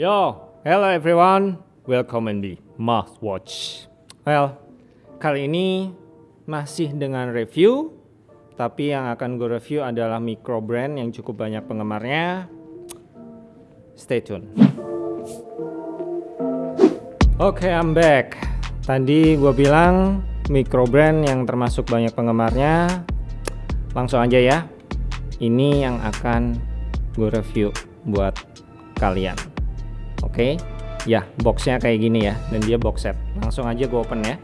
Yo, hello everyone, welcome in the Mouth Watch. Well, kali ini masih dengan review, tapi yang akan gue review adalah micro brand yang cukup banyak penggemarnya. Stay tune. Oke, okay, I'm back. Tadi gue bilang micro brand yang termasuk banyak penggemarnya. Langsung aja ya. Ini yang akan gue review buat kalian. Oke, okay? ya boxnya kayak gini ya, dan dia box set. Langsung aja gue open ya.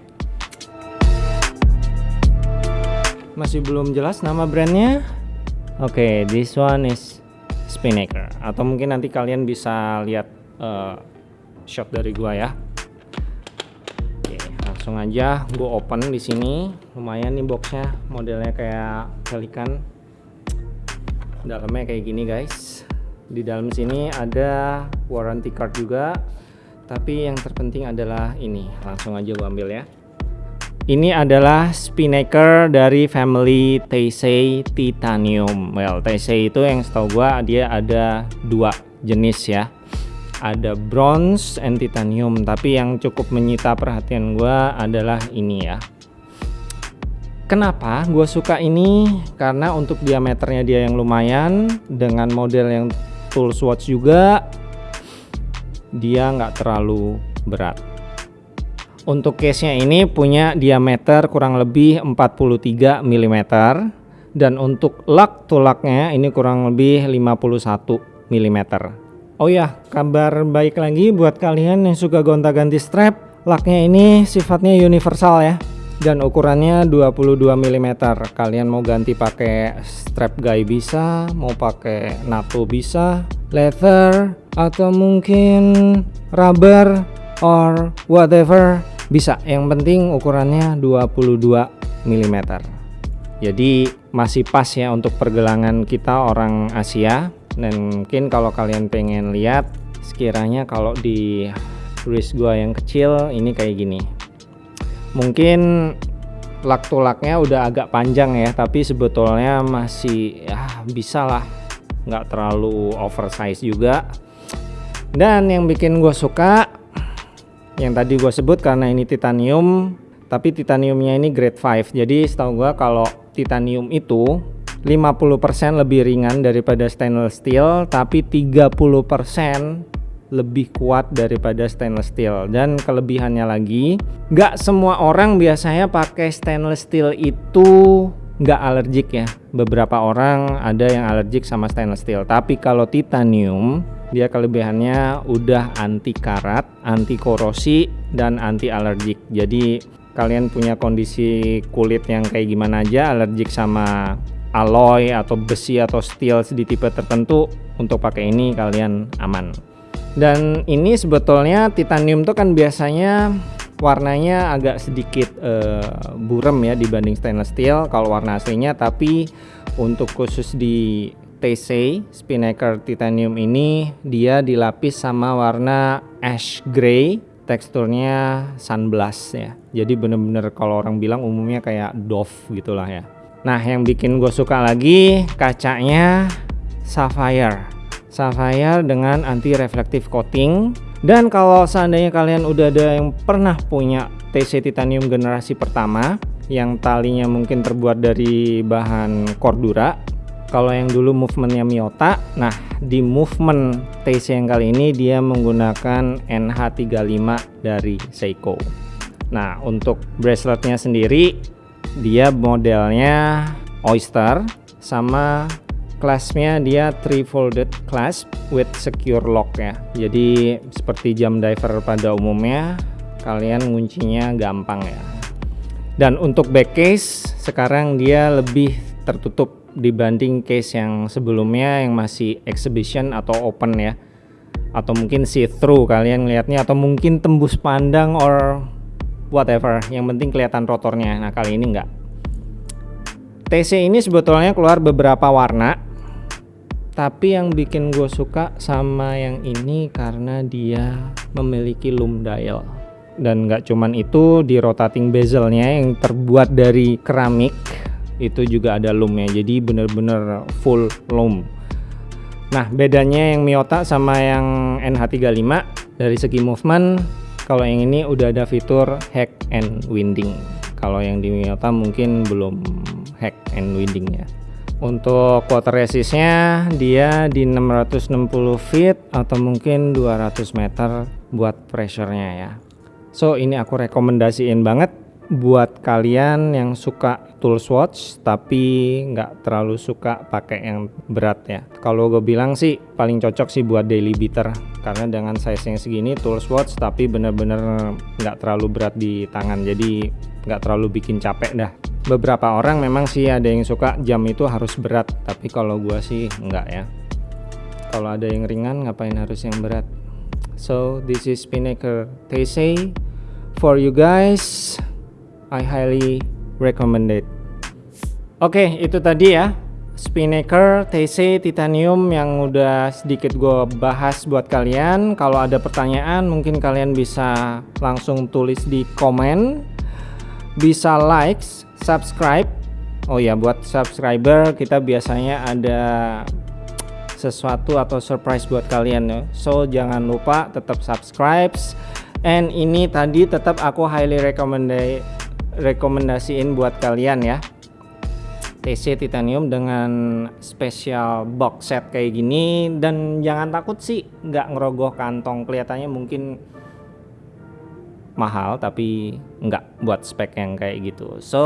Masih belum jelas nama brandnya. Oke, okay, this one is Spinnaker. Atau mungkin nanti kalian bisa lihat uh, shot dari gua ya. Oke, langsung aja gue open di sini. Lumayan nih boxnya, modelnya kayak pelikan. Dalamnya kayak gini guys di dalam sini ada warranty card juga. Tapi yang terpenting adalah ini. Langsung aja gua ambil ya. Ini adalah spinnaker dari family Teisei Titanium. Well Teisei itu yang setahu gua dia ada dua jenis ya. Ada bronze and titanium. Tapi yang cukup menyita perhatian gua adalah ini ya. Kenapa gue suka ini? Karena untuk diameternya dia yang lumayan dengan model yang tools watch juga dia nggak terlalu berat. Untuk case nya ini punya diameter kurang lebih 43 mm dan untuk lug to lugnya ini kurang lebih 51 mm oh ya kabar baik lagi buat kalian yang suka gonta-ganti strap lugnya ini sifatnya universal ya dan ukurannya 22 mm kalian mau ganti pakai strap guy bisa mau pakai NATO bisa leather atau mungkin rubber or whatever bisa. Yang penting ukurannya 22 mm jadi masih pas ya untuk pergelangan kita orang Asia. Dan mungkin kalau kalian pengen lihat sekiranya kalau di wrist gua yang kecil ini kayak gini mungkin lak tulaknya udah agak panjang ya tapi sebetulnya masih ya bisa lah. Nggak terlalu oversize juga. Dan yang bikin gue suka yang tadi gue sebut karena ini titanium tapi titaniumnya ini grade 5 jadi setahu gue kalau titanium itu 50% lebih ringan daripada stainless steel tapi 30% lebih kuat daripada stainless steel. Dan kelebihannya lagi nggak semua orang biasanya pakai stainless steel itu nggak alergik ya. Beberapa orang ada yang alergik sama stainless steel. Tapi kalau titanium dia kelebihannya udah anti karat anti korosi dan anti alergik. Jadi kalian punya kondisi kulit yang kayak gimana aja alergik sama alloy atau besi atau steel di tipe tertentu untuk pakai ini kalian aman dan ini sebetulnya titanium tuh kan biasanya warnanya agak sedikit uh, burem ya dibanding stainless steel kalau warna aslinya. Tapi untuk khusus di TC Spinnaker Titanium ini dia dilapis sama warna ash gray teksturnya sunblast ya. Jadi bener-bener kalau orang bilang umumnya kayak Dove gitulah ya. Nah yang bikin gue suka lagi kacanya sapphire sapphire dengan anti reflective coating. Dan kalau seandainya kalian udah ada yang pernah punya TC titanium generasi pertama yang talinya mungkin terbuat dari bahan cordura kalau yang dulu movementnya Miyota nah di movement TC yang kali ini dia menggunakan NH35 dari Seiko. Nah untuk braceletnya sendiri dia modelnya oyster sama Clasp-nya dia three folded clasp with secure lock ya. Jadi seperti jam diver pada umumnya, kalian nguncinya gampang ya. Dan untuk back case sekarang dia lebih tertutup dibanding case yang sebelumnya yang masih exhibition atau open ya. Atau mungkin see through kalian lihatnya atau mungkin tembus pandang or whatever. Yang penting kelihatan rotornya. Nah, kali ini enggak. TC ini sebetulnya keluar beberapa warna tapi yang bikin gue suka sama yang ini karena dia memiliki loom dial. Dan nggak cuman itu di rotating bezelnya yang terbuat dari keramik itu juga ada loomnya. Jadi bener-bener full loom. Nah bedanya yang Miyota sama yang NH35 dari segi movement kalau yang ini udah ada fitur hack and winding. Kalau yang di Miyota mungkin belum hack and winding ya untuk water resistnya dia di 660 feet atau mungkin 200 meter buat pressure-nya ya. So ini aku rekomendasiin banget buat kalian yang suka tool swatch tapi nggak terlalu suka pakai yang berat ya. Kalau gue bilang sih paling cocok sih buat daily beater. Karena dengan size yang segini tool swatch tapi bener-bener nggak terlalu berat di tangan. Jadi nggak terlalu bikin capek dah beberapa orang memang sih ada yang suka jam itu harus berat tapi kalau gue sih nggak ya kalau ada yang ringan ngapain harus yang berat so this is Spinnaker TC for you guys I highly recommend it. Oke, okay, itu tadi ya Spinnaker TC titanium yang udah sedikit gue bahas buat kalian. Kalau ada pertanyaan mungkin kalian bisa langsung tulis di komen. Bisa like, subscribe. Oh ya, buat subscriber kita biasanya ada sesuatu atau surprise buat kalian ya. So jangan lupa tetap subscribe. And ini tadi tetap aku highly recommend rekomendasiin buat kalian ya TC titanium dengan spesial box set kayak gini dan jangan takut sih nggak ngerogoh kantong kelihatannya mungkin mahal tapi nggak buat spek yang kayak gitu. So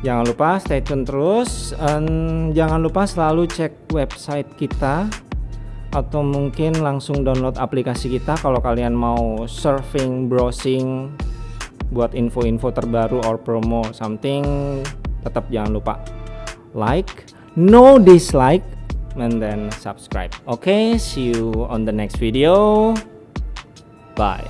jangan lupa stay tune terus and jangan lupa selalu cek website kita atau mungkin langsung download aplikasi kita kalau kalian mau surfing browsing buat info-info terbaru or promo something tetap jangan lupa like no dislike and then subscribe. Okay see you on the next video. Bye